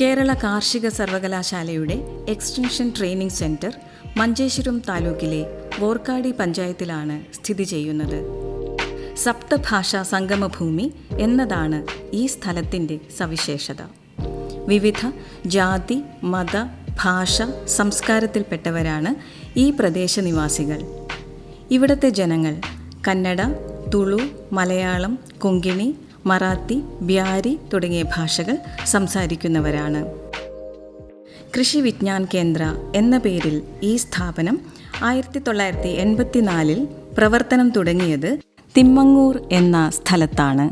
കേരള കാർഷിക സർവകലാശാലയുടെ extension training centre Manjeshwaram താലൂക്കിലെ വോർക്കാടി പഞ്ചായത്തിലാണ് സ്ഥിതി ചെയ്യുന്നത്. സപ്തഭാഷാ സംഗമഭൂമി എന്നതാണ് ഈ സ്ഥലത്തിന്റെ സവിശേഷത. വിവിധ ജാതി മത ഭാഷ സംസ്കാരത്തിൽപ്പെട്ടവരാണ് ഈ പ്രദേശനിവാസികൾ ഇവിടുത്തെ ജനങ്ങൾ കന്നഡ തുളു മലയാളം കൊങ്കിണി മറാത്തി ബ്യാരി തുടങ്ങിയ ഭാഷകൾ സംസാരിക്കുന്നവരാണ്. കൃഷി വിജ്ഞാൻ കേന്ദ്ര എന്ന പേരിൽ ഈ സ്ഥാപനം ആയിരത്തി തൊള്ളായിരത്തി എൺപത്തിനാലിൽ പ്രവർത്തനം തുടങ്ങിയത് തിമ്മങ്ങൂർ എന്ന സ്ഥലത്താണ്.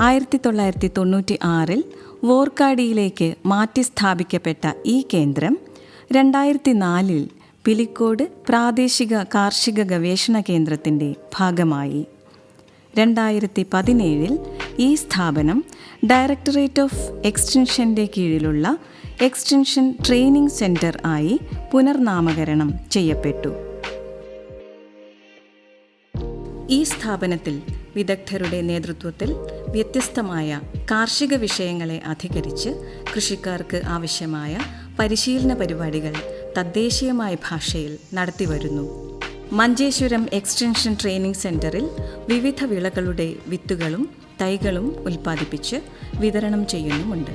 ആയിരത്തി തൊള്ളായിരത്തി തൊണ്ണൂറ്റി ആറിൽ വോർക്കാടിയിലേക്ക് മാറ്റി സ്ഥാപിക്കപ്പെട്ട ഈ കേന്ദ്രം രണ്ടായിരത്തി നാലിൽ പിലിക്കോട് പ്രാദേശിക കാർഷിക ഗവേഷണ കേന്ദ്രത്തിന്റെ ഭാഗമായി. രണ്ടായിരത്തി പതിനേഴിൽ ഈ സ്ഥാപനം ഡയറക്ടറേറ്റ് ഓഫ് എക്സ്റ്റൻഷന്റെ കീഴിലുള്ള എക്സ്റ്റൻഷൻ ട്രെയിനിംഗ് സെന്റർ ആയി പുനർനാമകരണം ചെയ്യപ്പെട്ടു. ഈ സ്ഥാപനത്തിൽ വിദഗ്ധരുടെ നേതൃത്വത്തിൽ വ്യത്യസ്തമായ കാർഷിക വിഷയങ്ങളെ അധികരിച്ച് കൃഷിക്കാർക്ക് ആവശ്യമായ പരിശീലന പരിപാടികൾ തദ്ദേശീയമായ ഭാഷയിൽ നടത്തിവരുന്നു. മഞ്ചേശ്വരം എക്സ്റ്റൻഷൻ ട്രെയിനിംഗ് സെന്ററിൽ വിവിധ വിളകളുടെ വിത്തുകളും തൈകളും ഉൽപ്പാദിപ്പിച്ച് വിതരണം ചെയ്യുന്നുമുണ്ട്.